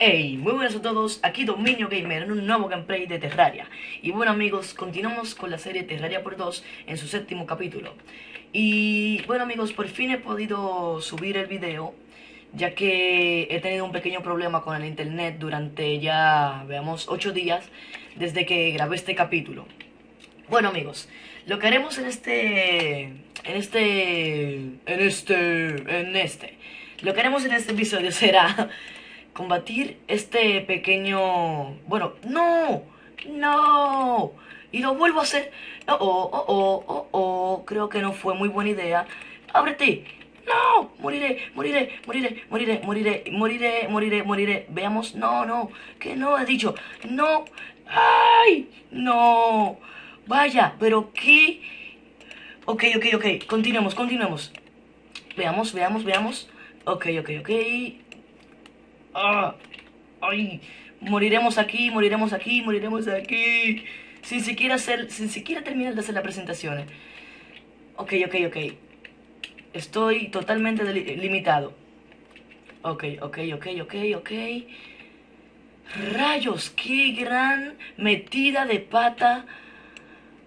Hey, muy buenas a todos, aquí Dominio Gamer en un nuevo gameplay de Terraria. Y bueno amigos, continuamos con la serie Terraria por 2 en su séptimo capítulo. Y bueno amigos, por fin he podido subir el video Ya que he tenido un pequeño problema con el internet durante ya, veamos, 8 días Desde que grabé este capítulo. Bueno amigos, lo que haremos en este... En este... En este... En este... Lo que haremos en este episodio será combatir este pequeño... Bueno, ¡no! ¡No! Y lo vuelvo a hacer. ¡Oh, oh, oh, oh, oh! Creo que no fue muy buena idea. ¡Ábrete! ¡No! ¡Moriré, moriré, moriré, moriré, moriré, moriré, moriré, moriré! Veamos. ¡No, no! ¡Que no he dicho! ¡No! ¡Ay! ¡No! Vaya, pero qué... Ok, ok, ok. Continuemos, continuemos. Veamos, veamos, veamos. Ok, ok, ok. Ah, ay, moriremos aquí, moriremos aquí, moriremos aquí. Sin siquiera hacer, sin siquiera terminar de hacer la presentación. Ok, ok, ok. Estoy totalmente limitado. Ok, ok, ok, ok, ok. Rayos, qué gran metida de pata.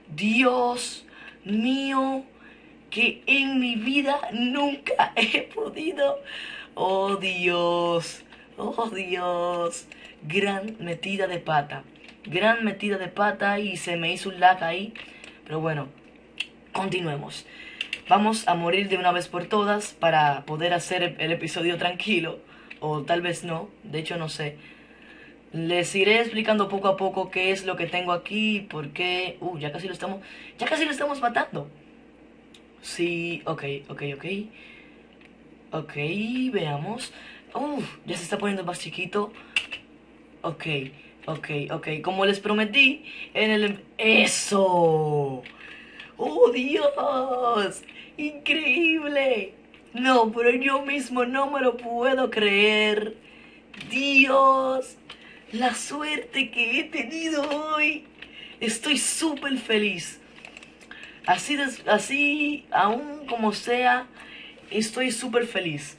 Dios mío, que en mi vida nunca he podido. Oh Dios. Oh Dios, gran metida de pata. Gran metida de pata y se me hizo un lag ahí. Pero bueno, continuemos. Vamos a morir de una vez por todas para poder hacer el episodio tranquilo. O tal vez no, de hecho no sé. Les iré explicando poco a poco qué es lo que tengo aquí, por qué... Uh, ya casi lo estamos... Ya casi lo estamos matando. Sí, ok, ok, ok. Ok, veamos. Uf, ya se está poniendo más chiquito. Ok, ok, ok. Como les prometí en el... ¡Eso! ¡Oh, Dios! ¡Increíble! No, pero yo mismo no me lo puedo creer. ¡Dios! La suerte que he tenido hoy. Estoy súper feliz. Así, así, aún como sea, estoy súper feliz.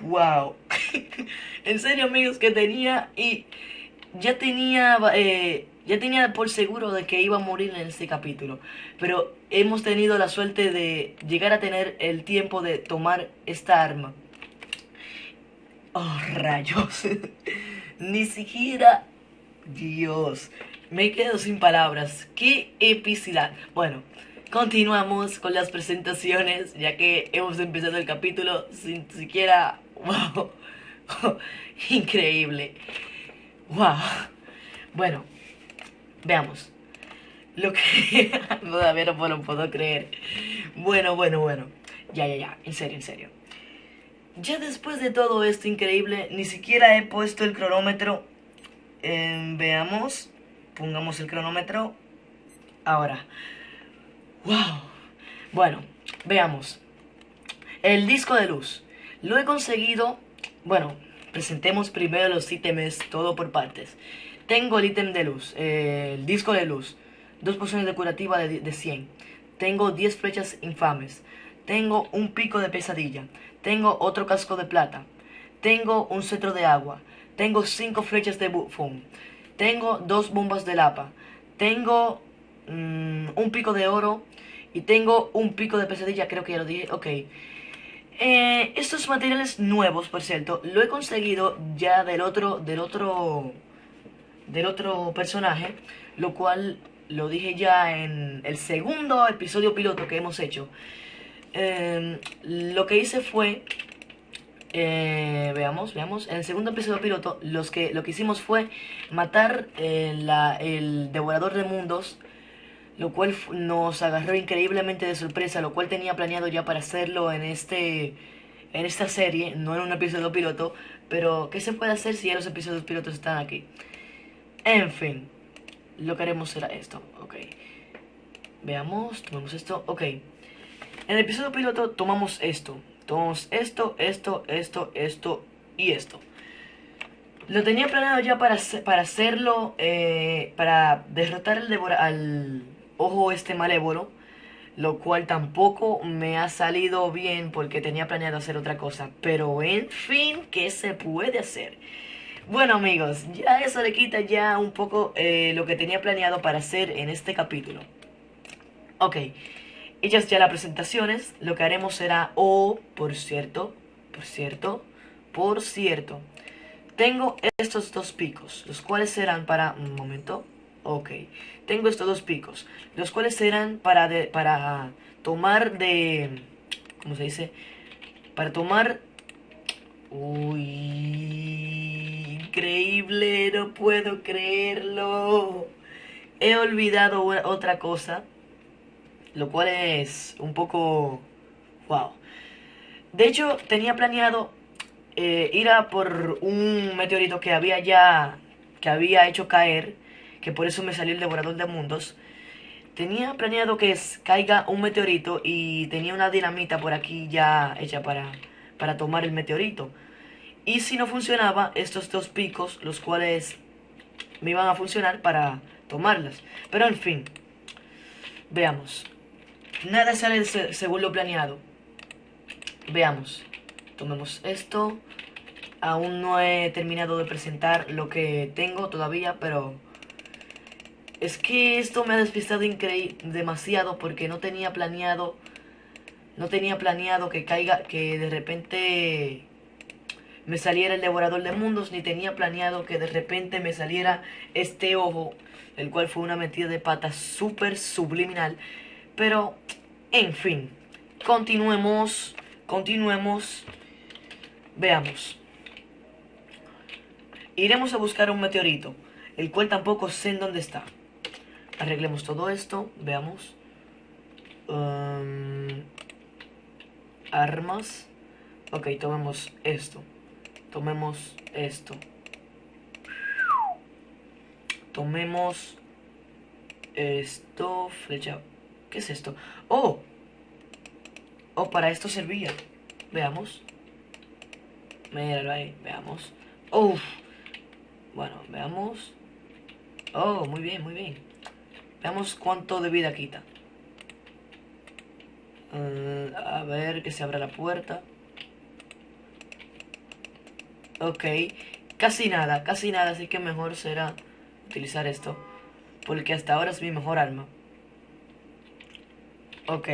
Wow. en serio, amigos, que tenía y ya tenía eh, ya tenía por seguro de que iba a morir en este capítulo, pero hemos tenido la suerte de llegar a tener el tiempo de tomar esta arma. Oh, rayos. Ni siquiera Dios. Me quedo sin palabras. Qué epicidad. Bueno, continuamos con las presentaciones, ya que hemos empezado el capítulo sin siquiera ¡Wow! Increíble. ¡Wow! Bueno, veamos. Lo que... Todavía no lo puedo creer. Bueno, bueno, bueno. Ya, ya, ya. En serio, en serio. Ya después de todo esto increíble, ni siquiera he puesto el cronómetro. veamos. Pongamos el cronómetro. Ahora. ¡Wow! Bueno, veamos. El disco de luz. Lo he conseguido, bueno, presentemos primero los ítems, todo por partes. Tengo el ítem de luz, el disco de luz, dos pociones de curativa de, de 100. Tengo 10 flechas infames. Tengo un pico de pesadilla. Tengo otro casco de plata. Tengo un cetro de agua. Tengo 5 flechas de bufón. Tengo dos bombas de lapa. Tengo mm, un pico de oro. Y tengo un pico de pesadilla, creo que ya lo dije. Ok. Eh, estos materiales nuevos, por cierto, lo he conseguido ya del otro, del otro, del otro personaje, lo cual lo dije ya en el segundo episodio piloto que hemos hecho. Em, lo que hice fue, eh, veamos, veamos, en el segundo episodio piloto los que, lo que hicimos fue matar eh, el devorador de mundos lo cual nos agarró increíblemente de sorpresa, lo cual tenía planeado ya para hacerlo en este en esta serie, no en un episodio piloto, pero ¿qué se puede hacer si ya los episodios pilotos están aquí? En fin, lo que haremos será esto, ok. Veamos, tomamos esto, ok. En el episodio piloto tomamos esto, tomamos esto, esto, esto, esto y esto. Lo tenía planeado ya para, para hacerlo, eh, para derrotar al, al ojo este malévolo, lo cual tampoco me ha salido bien porque tenía planeado hacer otra cosa. Pero en fin, ¿qué se puede hacer? Bueno amigos, ya eso le quita ya un poco eh, lo que tenía planeado para hacer en este capítulo. Ok, hechas ya las presentaciones, lo que haremos será, oh, por cierto, por cierto, por cierto, tengo estos dos picos, los cuales serán para, un momento, ok, tengo estos dos picos, los cuales serán para, para tomar de, ¿cómo se dice? Para tomar, uy, increíble, no puedo creerlo. He olvidado otra cosa, lo cual es un poco, wow. De hecho, tenía planeado eh, ir a por un meteorito que había ya, que había hecho caer, que por eso me salió el devorador de mundos. Tenía planeado que caiga un meteorito y tenía una dinamita por aquí ya hecha para, para tomar el meteorito. Y si no funcionaba, estos dos picos, los cuales me iban a funcionar para tomarlas. Pero en fin, veamos. Nada sale según lo planeado. Veamos. Tomemos esto. Aún no he terminado de presentar lo que tengo todavía, pero... Es que esto me ha despistado demasiado porque no tenía planeado... No tenía planeado que caiga, que de repente me saliera el devorador de mundos, ni tenía planeado que de repente me saliera este ojo, el cual fue una metida de pata súper subliminal. Pero, en fin, continuemos, continuemos, veamos. Iremos a buscar un meteorito, el cual tampoco sé en dónde está. Arreglemos todo esto, veamos. Um, armas. Ok, tomemos esto. Tomemos esto. Tomemos esto, flecha. ¿Qué es esto? ¡Oh! Oh, para esto servía. Veamos. Míralo ahí, veamos. ¡Oh! Bueno, veamos. Oh, muy bien, muy bien. Veamos cuánto de vida quita. Uh, a ver que se abra la puerta. Ok, casi nada, casi nada, así que mejor será utilizar esto. Porque hasta ahora es mi mejor arma. Ok,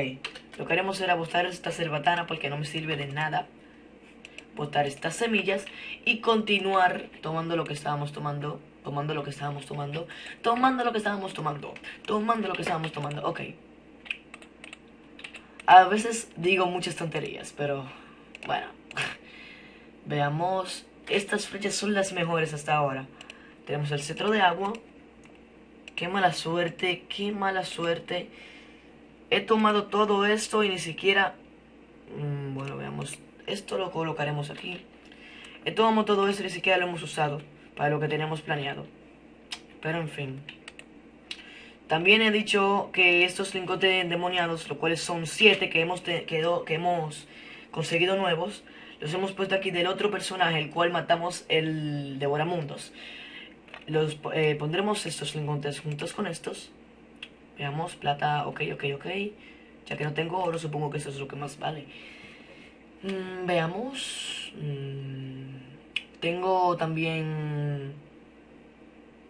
lo que haremos será botar esta cerbatana porque no me sirve de nada. Botar estas semillas y continuar tomando lo que estábamos tomando. Tomando lo que estábamos tomando. Tomando lo que estábamos tomando. Tomando lo que estábamos tomando. Ok. A veces digo muchas tonterías, pero bueno. Veamos estas flechas son las mejores hasta ahora. Tenemos el cetro de agua. Qué mala suerte, qué mala suerte. He tomado todo esto y ni siquiera... Mm, bueno, veamos. Esto lo colocaremos aquí. He tomado todo esto ni siquiera lo hemos usado para lo que tenemos planeado. Pero en fin. También he dicho que estos lingotes endemoniados, los cuales son siete que hemos, que hemos conseguido nuevos, los hemos puesto aquí del otro personaje, el cual matamos el Devoramundos. Los eh, pondremos estos lingotes juntos con estos. Veamos, plata, ok, ok, ok. Ya que no tengo oro, supongo que eso es lo que más vale. Mm, veamos. Mm, tengo también...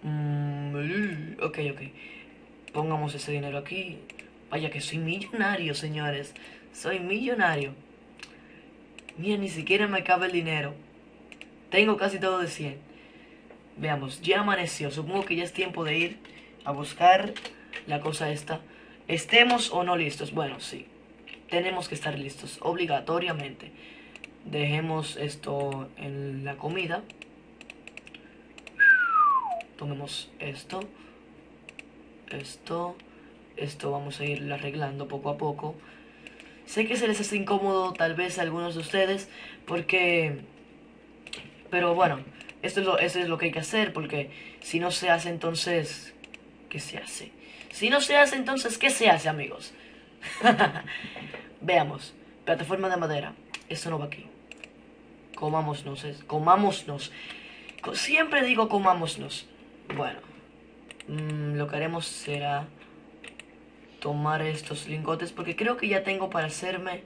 Mm, ok, ok. Pongamos ese dinero aquí. Vaya que soy millonario, señores. Soy millonario. Mira, ni siquiera me cabe el dinero. Tengo casi todo de 100. Veamos, ya amaneció. Supongo que ya es tiempo de ir a buscar la cosa esta. Estemos o no listos. Bueno, sí. Tenemos que estar listos, obligatoriamente. Dejemos esto en la comida. Tomemos esto. Esto. Esto vamos a ir arreglando poco a poco. Sé que se les hace incómodo tal vez a algunos de ustedes porque... Pero bueno, esto es lo, eso es lo que hay que hacer porque si no se hace entonces... ¿Qué se hace? Si no se hace entonces, ¿qué se hace amigos? Veamos. Plataforma de madera. Esto no va aquí. Comámonos. Comámonos. Siempre digo comámonos. Bueno. Mm, lo que haremos será tomar estos lingotes porque creo que ya tengo para hacerme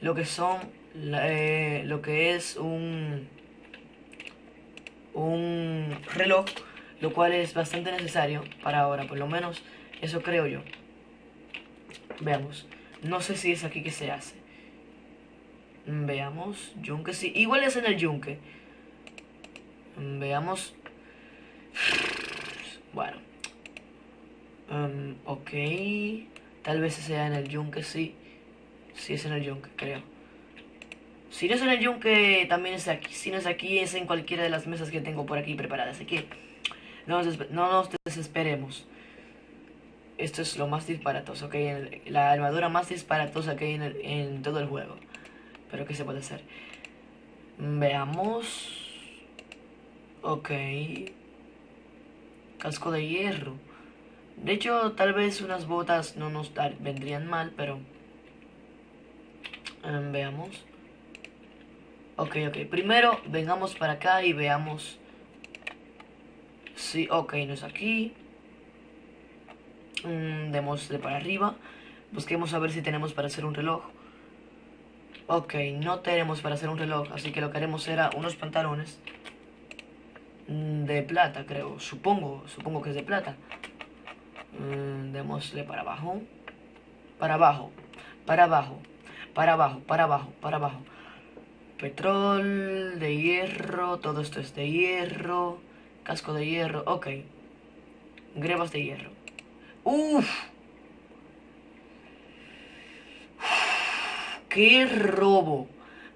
lo que son eh, lo que es un un reloj lo cual es bastante necesario para ahora por lo menos eso creo yo veamos no sé si es aquí que se hace veamos yunque sí igual es en el yunque veamos bueno um, ok tal vez sea en el yunque sí si es en el yunque, creo. Si no es en el yunque, también es aquí. Si no es aquí, es en cualquiera de las mesas que tengo por aquí preparadas. Así que no nos, desesperemos. Esto es lo más disparatoso que hay en la armadura más disparatosa que hay en, en todo el juego. Pero ¿qué se puede hacer? Veamos. Ok. Casco de hierro. De hecho, tal vez unas botas no nos vendrían mal, pero... Em, veamos. Ok, ok. Primero vengamos para acá y veamos. Sí, ok, no es aquí. Mm, démosle para arriba. Busquemos a ver si tenemos para hacer un reloj. Ok, no tenemos para hacer un reloj, así que lo que haremos será unos pantalones de plata, creo. Supongo, supongo que es de plata. Mm, démosle para abajo. Para abajo, para abajo para abajo, para abajo, para abajo. Petrol, de hierro, todo esto es de hierro. Casco de hierro, ok. Grebas de hierro. Uf. ¡Qué robo!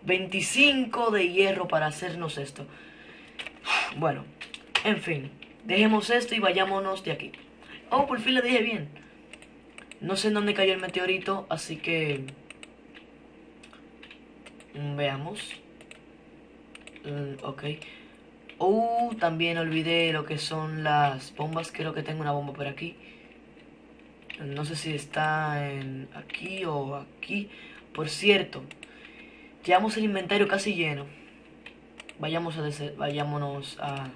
25 de hierro para hacernos esto. Bueno, en fin. Dejemos esto y vayámonos de aquí. Oh, por fin lo dije bien. No sé en dónde cayó el meteorito, así que... Mm, veamos. Mm, ok. Uh, también olvidé lo que son las bombas. Creo que tengo una bomba por aquí. No sé si está en aquí o aquí. Por cierto, llevamos el inventario casi lleno. Vayamos a vayámonos a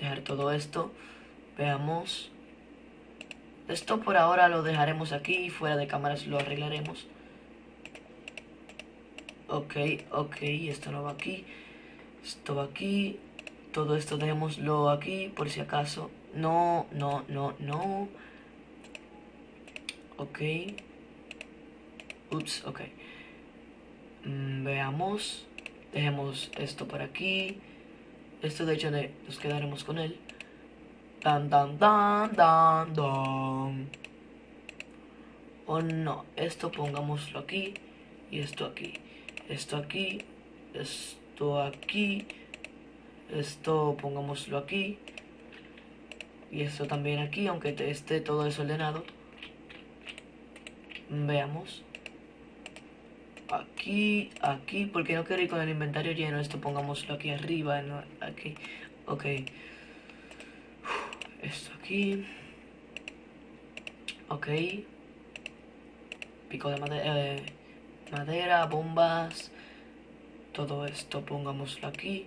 dejar todo esto. Veamos. Esto por ahora lo dejaremos aquí. Fuera de cámaras lo arreglaremos. Ok, ok, esto no va aquí. Esto va aquí. Todo esto dejémoslo aquí por si acaso. No, no, no, no. Ok. Ups, ok. Mm, veamos. Dejemos esto por aquí. Esto de hecho nos quedaremos con él. Dan, dan, dan, dan, dan. O no, esto pongámoslo aquí y esto aquí esto aquí, esto aquí, esto pongámoslo aquí y esto también aquí, aunque esté todo desordenado. Veamos. Aquí, aquí, porque no quiero ir con el inventario lleno, esto pongámoslo aquí arriba, aquí, ok. Esto aquí. Ok. Pico de madera. Eh, madera, bombas, todo esto pongámoslo aquí.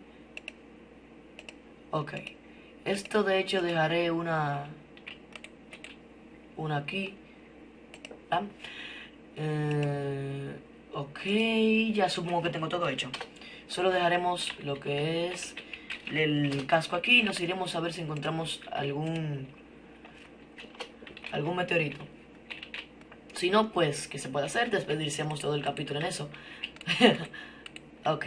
Ok, esto de hecho dejaré una, una aquí. Eh, ok, ya supongo que tengo todo hecho. Solo dejaremos lo que es el casco aquí y nos iremos a ver si encontramos algún algún meteorito. Si no, pues, ¿qué se puede hacer? Despedicemos todo el capítulo en eso. ok.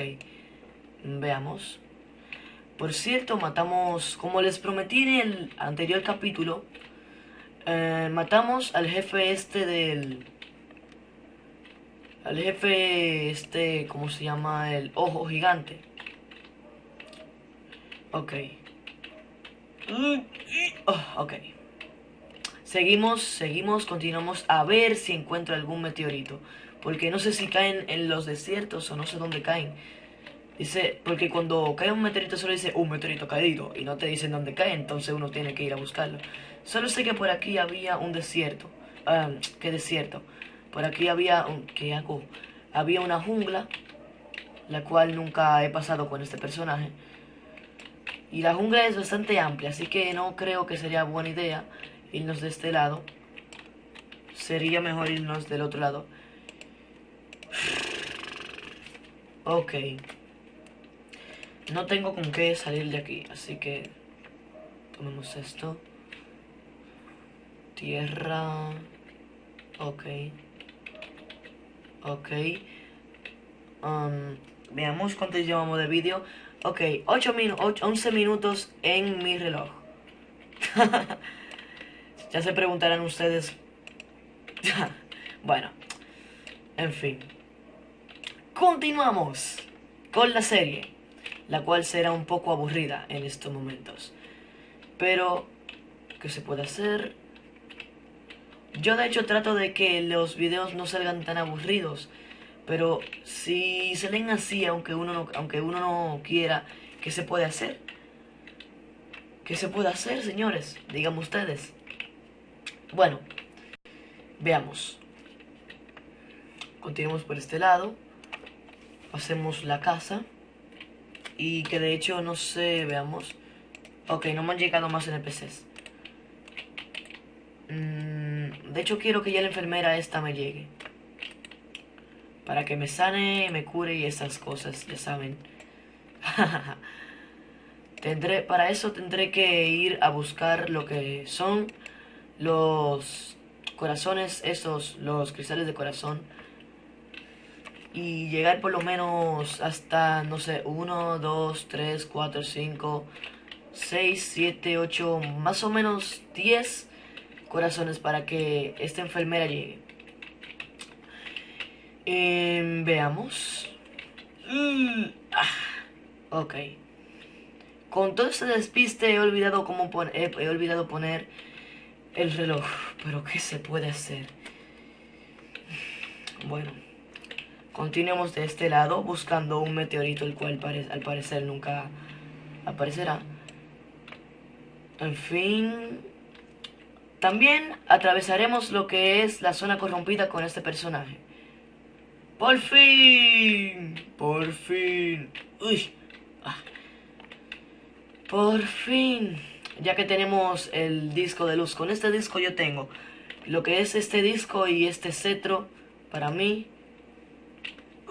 Veamos. Por cierto, matamos, como les prometí en el anterior capítulo, eh, matamos al jefe este del... Al jefe este, ¿cómo se llama? El ojo gigante. Ok. Oh, ok. Seguimos, seguimos, continuamos a ver si encuentro algún meteorito. Porque no sé si caen en los desiertos o no sé dónde caen. Dice, porque cuando cae un meteorito solo dice un meteorito caído y no te dicen dónde cae, entonces uno tiene que ir a buscarlo. Solo sé que por aquí había un desierto. Ah, ¿Qué desierto? Por aquí había un... ¿Qué hago? Había una jungla, la cual nunca he pasado con este personaje. Y la jungla es bastante amplia, así que no creo que sería buena idea irnos de este lado. sería mejor irnos del otro lado. Ok. No tengo con qué salir de aquí, así que tomemos esto. Tierra. Ok. Ok. Um, veamos cuánto llevamos de vídeo. Ok, 8 minutos, 11 minutos en mi reloj. ya se preguntarán ustedes. bueno, en fin. Continuamos con la serie, la cual será un poco aburrida en estos momentos. Pero, ¿qué se puede hacer? Yo de hecho trato de que los videos no salgan tan aburridos pero si se leen así, aunque uno no, aunque uno no quiera, ¿qué se puede hacer? ¿Qué se puede hacer, señores? Díganme ustedes. Bueno, veamos. Continuamos por este lado. Hacemos la casa. Y que de hecho, no sé, veamos. Ok, no me han llegado más NPCs. Mm, de hecho, quiero que ya la enfermera esta me llegue para que me sane, me cure y esas cosas, ya saben. tendré, para eso tendré que ir a buscar lo que son los corazones, esos, los cristales de corazón. Y llegar por lo menos hasta, no sé, 1, 2, 3, 4, 5, 6, 7, 8, más o menos 10 corazones para que esta enfermera llegue. Em, veamos. Mm, ah, ok. Con todo este despiste he olvidado cómo he olvidado poner el reloj. Pero ¿qué se puede hacer? Bueno. Continuemos de este lado buscando un meteorito el cual al parecer nunca aparecerá. En fin. También atravesaremos lo que es la zona corrompida con este personaje. ¡Por fin! ¡Por fin! ¡Uy! Ah. ¡Por fin! Ya que tenemos el disco de luz. Con este disco yo tengo lo que es este disco y este cetro para mí.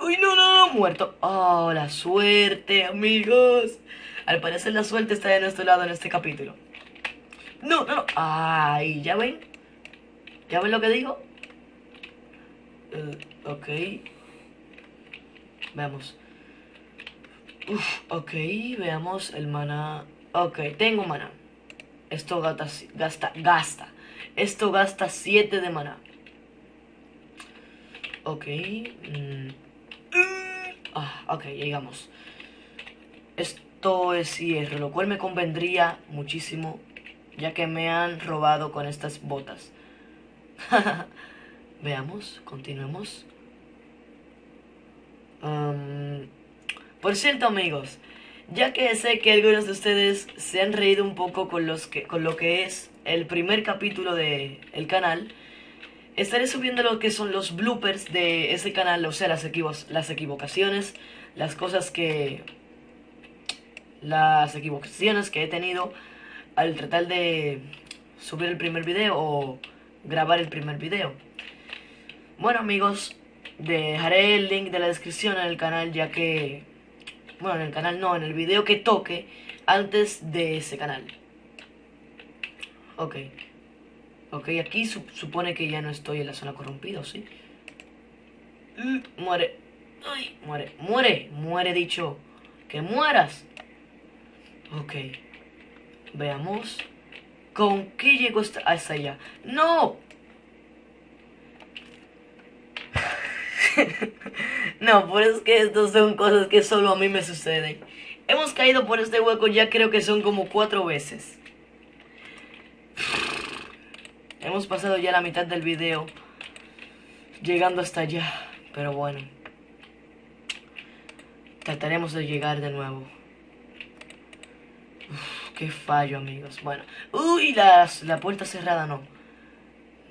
¡Uy, no, no! Muerto. ¡Oh, la suerte, amigos! Al parecer la suerte está de nuestro lado en este capítulo. No, no, no. ¡Ay! ¿Ya ven? ¿Ya ven lo que digo? Uh, ok. Veamos. Uf, ok, veamos el mana. Ok, tengo mana. Esto gasta, gasta, gasta. Esto gasta 7 de mana. Ok. Mm. Ah, ok, llegamos. Esto es hierro, lo cual me convendría muchísimo, ya que me han robado con estas botas. Veamos, continuemos por cierto, amigos, ya que sé que algunos de ustedes se han reído un poco con, los que, con lo que es el primer capítulo del el canal, estaré subiendo lo que son los bloopers de ese canal, o sea, las, las equivocaciones, las cosas que... las equivocaciones que he tenido al tratar de subir el primer video o grabar el primer video. Bueno amigos, Dejaré el link de la descripción en el canal ya que... Bueno, en el canal no, en el video que toque antes de ese canal. Ok. Ok, aquí supone que ya no estoy en la zona corrompida, ¿sí? Mm, muere. Ay, muere. Muere. Muere, dicho. Que mueras. Ok. Veamos. ¿Con qué llegó hasta allá? ¡No! no, pues es que estos son cosas que solo a mí me suceden. Hemos caído por este hueco ya creo que son como cuatro veces. Hemos pasado ya la mitad del video. Llegando hasta allá. Pero bueno. Trataremos de llegar de nuevo. qué fallo, amigos. Bueno. Uy, la puerta cerrada no.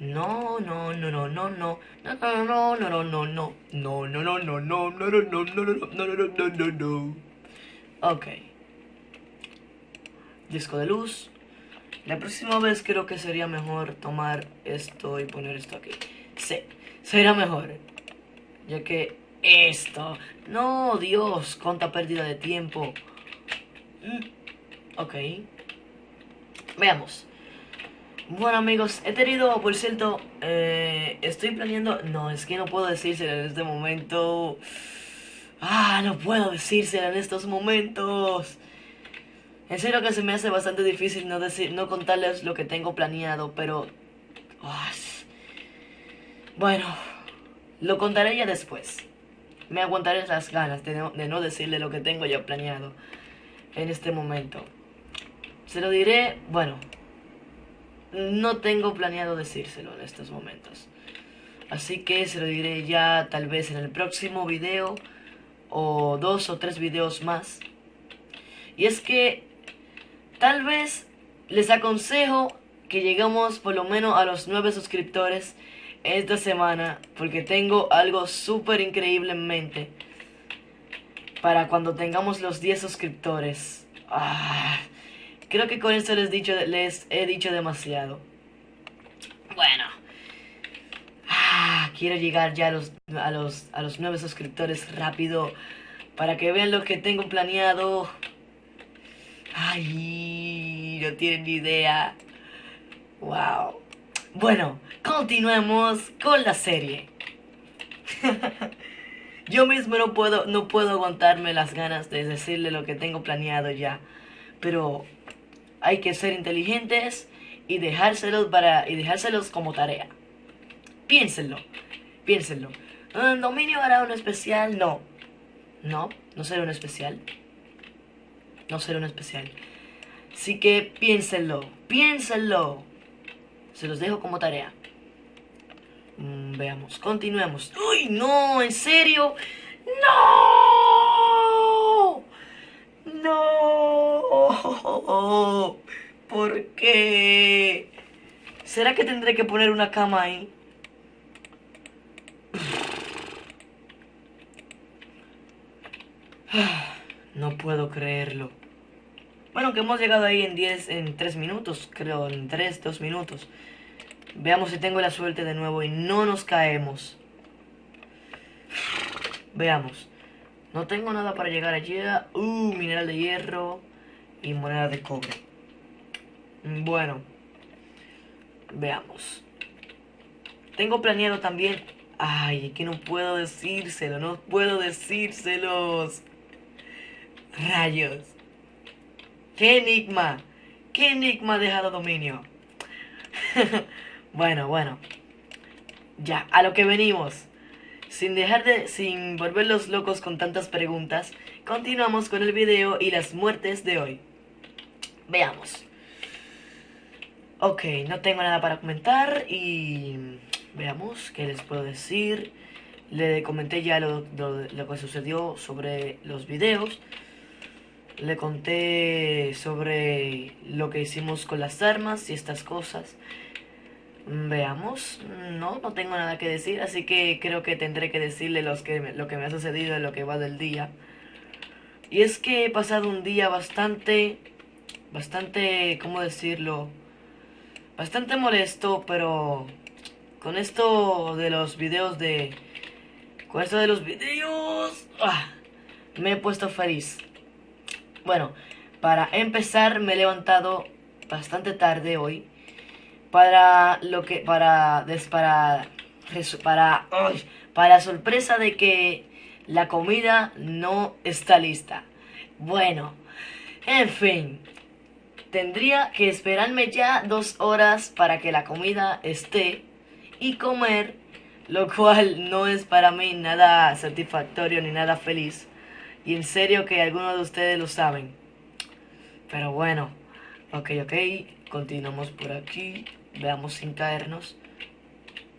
No, no, no, no, no, no. No, no, no, no, no, no. No, no, no, no, no, no, no, no, no, no, no, no, no, no. Ok. Disco de luz. La próxima vez creo que sería mejor tomar esto y poner esto aquí. Sí, sería mejor. Ya que esto... No, Dios, cuánta pérdida de tiempo. Mm, ok. Veamos. Bueno amigos, he tenido, por cierto, eh, estoy planeando... No, es que no puedo decírselo en este momento. Ah, no puedo decírselo en estos momentos. En serio que se me hace bastante difícil no, decir, no contarles lo que tengo planeado, pero... Bueno, lo contaré ya después. Me aguantaré las ganas de no, de no decirle lo que tengo ya planeado en este momento. Se lo diré, bueno, no tengo planeado decírselo en estos momentos. Así que se lo diré ya tal vez en el próximo video o dos o tres videos más. Y es que tal vez les aconsejo que lleguemos por lo menos a los nueve suscriptores esta semana porque tengo algo súper increíble en mente para cuando tengamos los 10 suscriptores. Ah, creo que con esto les, dicho, les he dicho demasiado. Bueno. Ah, quiero llegar ya a los, a, los, a los 9 suscriptores rápido para que vean lo que tengo planeado. Ay, no tienen ni idea. Wow. Bueno, continuemos con la serie. Yo mismo no puedo, no puedo aguantarme las ganas de decirle lo que tengo planeado ya. Pero hay que ser inteligentes y dejárselos, para, y dejárselos como tarea. Piénsenlo, piénsenlo. ¿El dominio hará un especial? No. No, no será un especial. No será un especial. Así que piénsenlo, piénsenlo. Se los dejo como tarea. Mm, veamos, continuemos. ¡Uy, no! ¿En serio? ¡No! ¡No! ¿Por qué? ¿Será que tendré que poner una cama ahí? No puedo creerlo. Bueno, que hemos llegado ahí en 10, en 3 minutos, creo, en 3, 2 minutos. Veamos si tengo la suerte de nuevo y no nos caemos. Veamos. No tengo nada para llegar allí. Uh, mineral de hierro y moneda de cobre. Bueno. Veamos. Tengo planeado también... Ay, que no puedo decírselo, no puedo decírselos. Rayos. ¡Qué enigma! ¿Qué enigma ha dejado dominio? Bueno, bueno. Ya, a lo que venimos. Sin dejar de, sin volverlos locos con tantas preguntas, continuamos con el video y las muertes de hoy. Veamos. Ok, no tengo nada para comentar y veamos qué les puedo decir. Le comenté ya lo, lo que sucedió sobre los videos. Le conté sobre lo que hicimos con las armas y estas cosas. Veamos, no, no tengo nada que decir, así que creo que tendré que decirle lo que me ha sucedido en lo que va del día. Y es que he pasado un día bastante, bastante, ¿cómo decirlo? Bastante molesto, pero con esto de los videos de... Con esto de los videos... ¡ah! me he puesto feliz. Bueno, para empezar me he levantado bastante tarde hoy para lo que para para para para sorpresa de que la comida no está lista. Bueno, en fin, tendría que esperarme ya dos horas para que la comida esté y comer, lo cual no es para mí nada satisfactorio ni nada feliz. Y en serio que algunos de ustedes lo saben. Pero bueno, ok, ok, continuamos por aquí. Veamos sin caernos.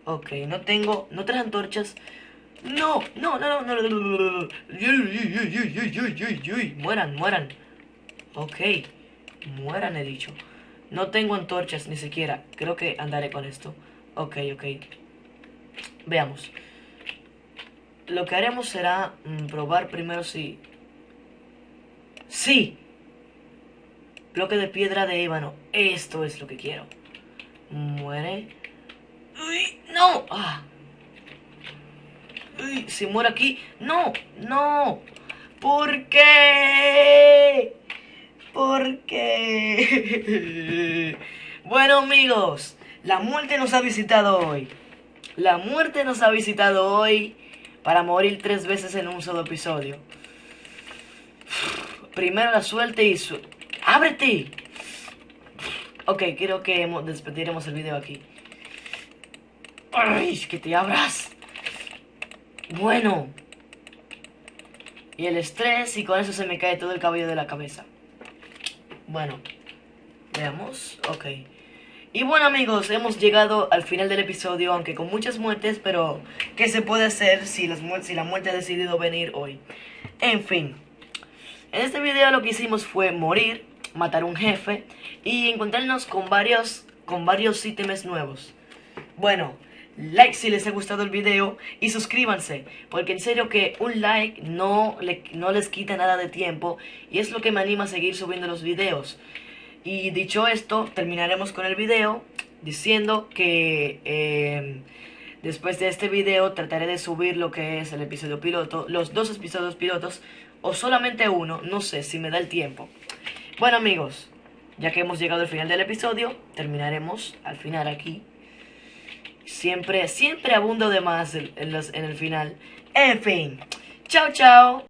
Ok, no tengo... No tres antorchas. No, no, no, no, no, no, Mueran, mueran. Ok. Mueran, he dicho. No tengo antorchas ni siquiera. Creo que andaré con esto. Ok, ok. Veamos. Lo que haremos será probar primero si... ¡Sí! Bloque de piedra de ébano. Esto es lo que quiero. Muere. Uy, no. Ah. Uy, si muere aquí. No, no. ¿Por qué? ¿Por qué? bueno amigos, la muerte nos ha visitado hoy. La muerte nos ha visitado hoy para morir tres veces en un solo episodio. Primero la suerte y su... ¡Ábrete! Ok, creo que despediremos el video aquí. ¡Ay, que te abras! Bueno. Y el estrés y con eso se me cae todo el cabello de la cabeza. Bueno. Veamos. Ok. Y bueno amigos, hemos llegado al final del episodio, aunque con muchas muertes, pero ¿qué se puede hacer si, las si la muerte ha decidido venir hoy? En fin, en este video lo que hicimos fue morir, matar un jefe y encontrarnos con varios, con varios ítems nuevos. Bueno, like si les ha gustado el video y suscríbanse, porque en serio que un like no, no les quita nada de tiempo y es lo que me anima a seguir subiendo los videos. Y dicho esto, terminaremos con el video diciendo que eh, después de este video trataré de subir lo que es el episodio piloto, los dos episodios pilotos, o solamente uno, no sé si me da el tiempo. Bueno amigos, ya que hemos llegado al final del episodio, terminaremos al final aquí. Siempre, siempre abundo de más en, en el final. En fin, chao chao.